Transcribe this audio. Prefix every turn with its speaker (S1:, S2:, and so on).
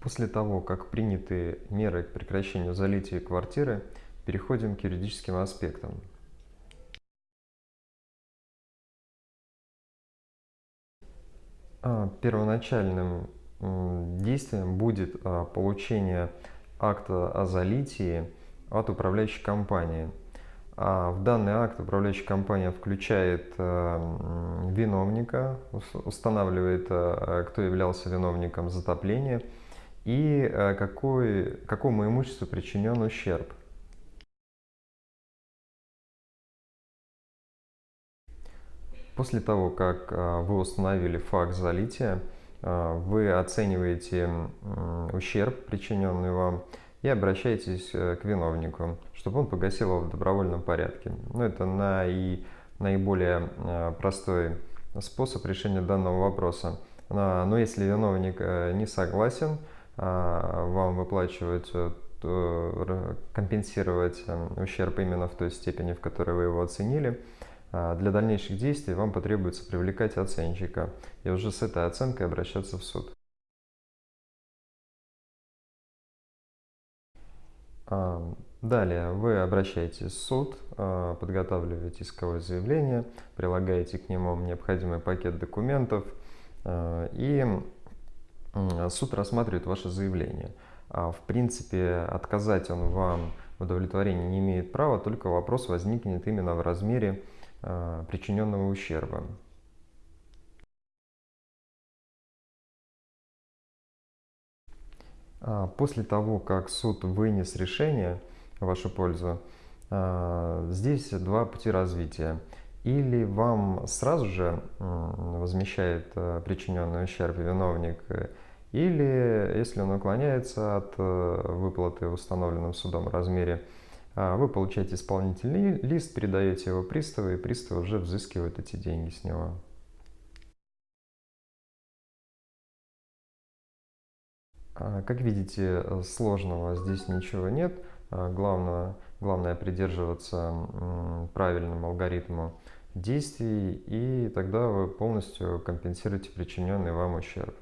S1: После того, как приняты меры к прекращению залития квартиры, переходим к юридическим аспектам. А, первоначальным действием будет а, получение акта о залитии от управляющей компании. А в данный акт управляющая компания включает виновника, устанавливает, кто являлся виновником затопления – и э, какой, какому имуществу причинен ущерб. После того, как э, вы установили факт залития, э, вы оцениваете ущерб, причиненный вам, и обращаетесь к виновнику, чтобы он погасил его в добровольном порядке. Ну, это наи, наиболее простой способ решения данного вопроса. Но если виновник не согласен, а, вам выплачивать, компенсировать эм, ущерб именно в той степени, в которой вы его оценили. А, для дальнейших действий вам потребуется привлекать оценщика и уже с этой оценкой обращаться в суд. А, далее вы обращаетесь в суд, подготавливаете исковое заявление, прилагаете к нему необходимый пакет документов и суд рассматривает ваше заявление. А, в принципе, отказать он вам в удовлетворении не имеет права, только вопрос возникнет именно в размере а, причиненного ущерба. А, после того, как суд вынес решение в вашу пользу, здесь два пути развития или вам сразу же возмещает э, причиненный ущерб виновник, или если он уклоняется от э, выплаты в установленном судом размере, а, вы получаете исполнительный лист, передаете его приставу, и пристав уже взыскивает эти деньги с него. А, как видите, сложного здесь ничего нет. А, главное, главное придерживаться правильному алгоритму действий, и тогда вы полностью компенсируете причиненный вам ущерб.